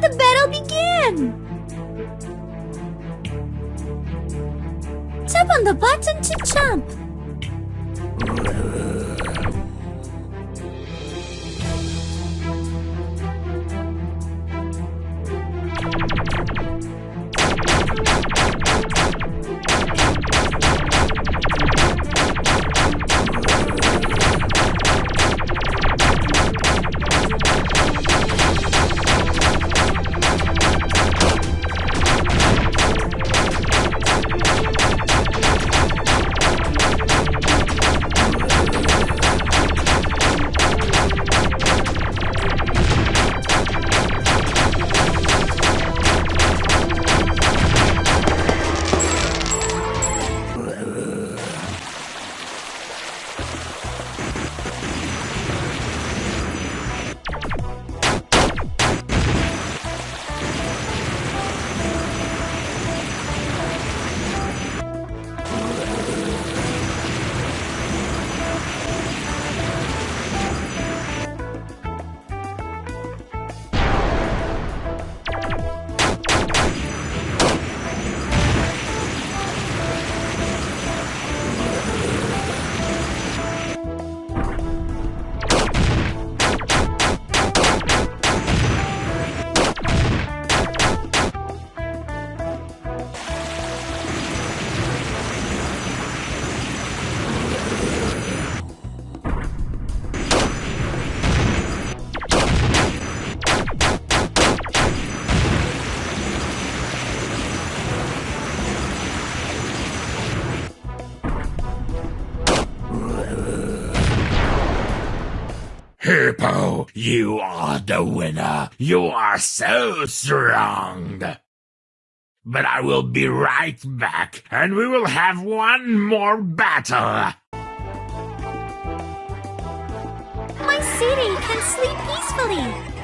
Let the battle begin! Tap on the button to jump. Hippo, you are the winner. You are so strong. But I will be right back, and we will have one more battle. My city can sleep peacefully.